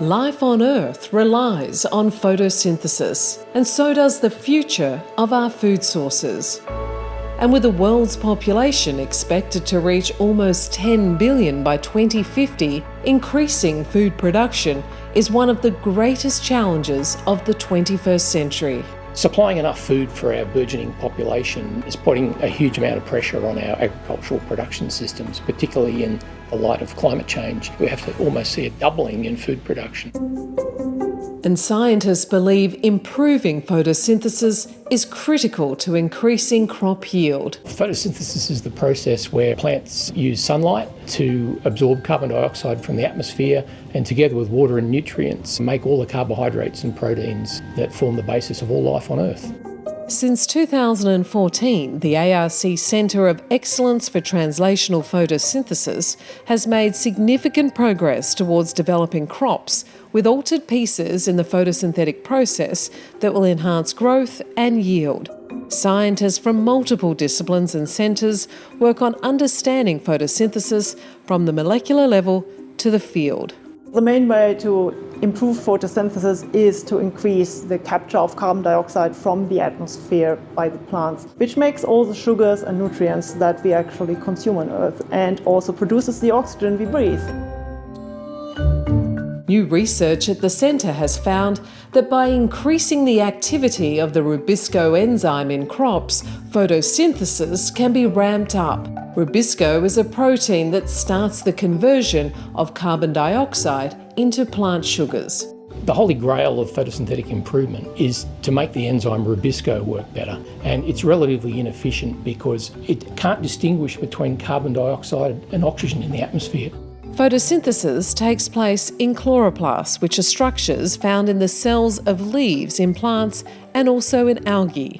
Life on Earth relies on photosynthesis, and so does the future of our food sources. And with the world's population expected to reach almost 10 billion by 2050, increasing food production is one of the greatest challenges of the 21st century. Supplying enough food for our burgeoning population is putting a huge amount of pressure on our agricultural production systems, particularly in the light of climate change. We have to almost see a doubling in food production. And scientists believe improving photosynthesis is critical to increasing crop yield. Photosynthesis is the process where plants use sunlight to absorb carbon dioxide from the atmosphere and together with water and nutrients make all the carbohydrates and proteins that form the basis of all life on Earth. Since 2014, the ARC Centre of Excellence for Translational Photosynthesis has made significant progress towards developing crops with altered pieces in the photosynthetic process that will enhance growth and yield. Scientists from multiple disciplines and centres work on understanding photosynthesis from the molecular level to the field. The main way to improve photosynthesis is to increase the capture of carbon dioxide from the atmosphere by the plants, which makes all the sugars and nutrients that we actually consume on Earth and also produces the oxygen we breathe. New research at the centre has found that by increasing the activity of the rubisco enzyme in crops, photosynthesis can be ramped up. Rubisco is a protein that starts the conversion of carbon dioxide into plant sugars. The holy grail of photosynthetic improvement is to make the enzyme Rubisco work better. And it's relatively inefficient because it can't distinguish between carbon dioxide and oxygen in the atmosphere. Photosynthesis takes place in chloroplasts, which are structures found in the cells of leaves in plants and also in algae.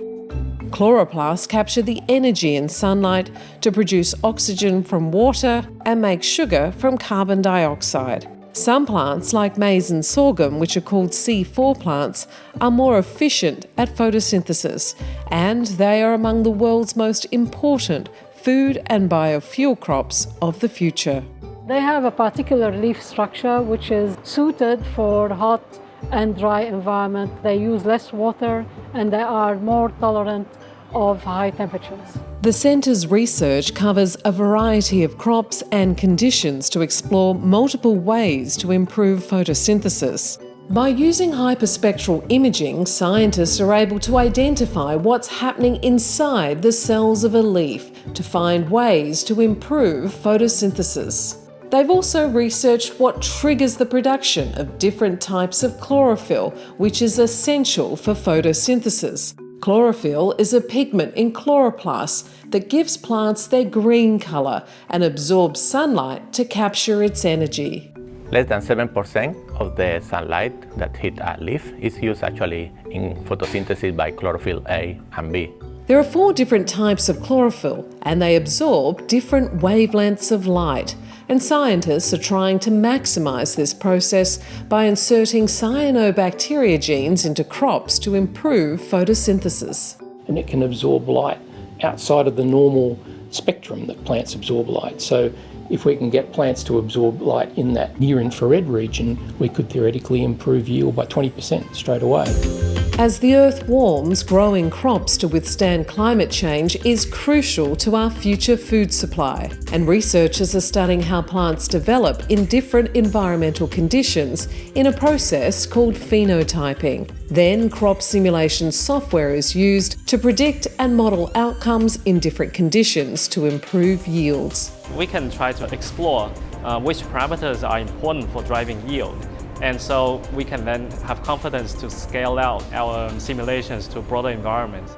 Chloroplasts capture the energy in sunlight to produce oxygen from water and make sugar from carbon dioxide. Some plants, like maize and sorghum, which are called C4 plants, are more efficient at photosynthesis, and they are among the world's most important food and biofuel crops of the future. They have a particular leaf structure which is suited for hot and dry environment. They use less water and they are more tolerant of high temperatures. The Centre's research covers a variety of crops and conditions to explore multiple ways to improve photosynthesis. By using hyperspectral imaging, scientists are able to identify what's happening inside the cells of a leaf to find ways to improve photosynthesis. They've also researched what triggers the production of different types of chlorophyll, which is essential for photosynthesis. Chlorophyll is a pigment in chloroplasts that gives plants their green colour and absorbs sunlight to capture its energy. Less than 7% of the sunlight that hit a leaf is used actually in photosynthesis by chlorophyll A and B. There are four different types of chlorophyll and they absorb different wavelengths of light and scientists are trying to maximise this process by inserting cyanobacteria genes into crops to improve photosynthesis. And it can absorb light outside of the normal spectrum that plants absorb light. So if we can get plants to absorb light in that near infrared region, we could theoretically improve yield by 20% straight away. As the earth warms, growing crops to withstand climate change is crucial to our future food supply. And researchers are studying how plants develop in different environmental conditions in a process called phenotyping. Then crop simulation software is used to predict and model outcomes in different conditions to improve yields. We can try to explore uh, which parameters are important for driving yield and so we can then have confidence to scale out our um, simulations to broader environments.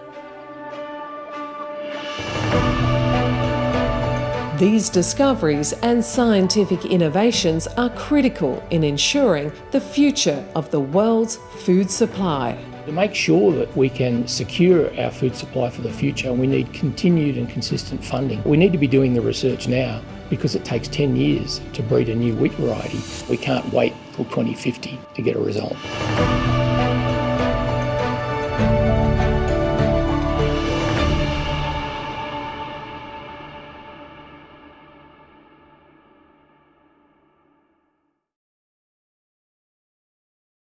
These discoveries and scientific innovations are critical in ensuring the future of the world's food supply. To make sure that we can secure our food supply for the future, we need continued and consistent funding. We need to be doing the research now because it takes 10 years to breed a new wheat variety. We can't wait till 2050 to get a result.